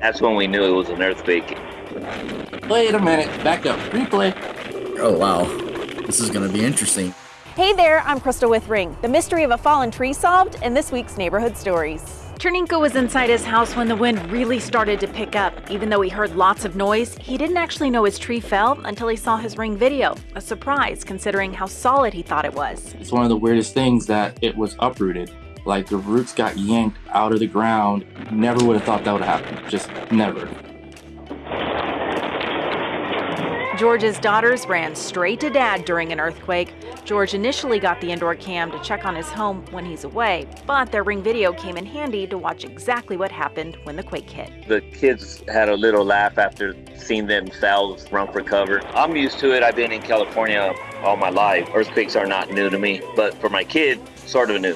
That's when we knew it was an earthquake. Wait a minute, back up, replay. Oh, wow. This is going to be interesting. Hey there, I'm Crystal with Ring, the mystery of a fallen tree solved in this week's Neighborhood Stories. Chernenko was inside his house when the wind really started to pick up. Even though he heard lots of noise, he didn't actually know his tree fell until he saw his Ring video. A surprise, considering how solid he thought it was. It's one of the weirdest things that it was uprooted. Like the roots got yanked out of the ground. Never would have thought that would happen. Just never. George's daughters ran straight to dad during an earthquake. George initially got the indoor cam to check on his home when he's away, but their ring video came in handy to watch exactly what happened when the quake hit. The kids had a little laugh after seeing themselves run for cover. I'm used to it. I've been in California all my life. Earthquakes are not new to me, but for my kid, sort of new.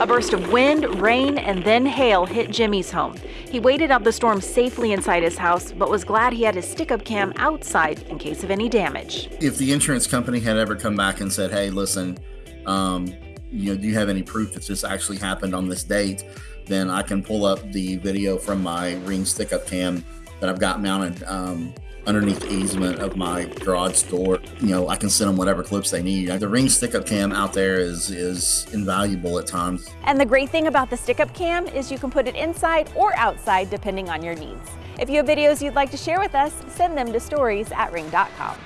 A burst of wind, rain, and then hail hit Jimmy's home. He waited out the storm safely inside his house, but was glad he had his stick-up cam outside in case of any damage. If the insurance company had ever come back and said, hey, listen, um, you know, do you have any proof that this actually happened on this date? Then I can pull up the video from my Ring stick-up cam that I've got mounted um, underneath the easement of my garage door. You know, I can send them whatever clips they need. The Ring stick-up cam out there is is invaluable at times. And the great thing about the stick-up cam is you can put it inside or outside depending on your needs. If you have videos you'd like to share with us, send them to stories at ring.com.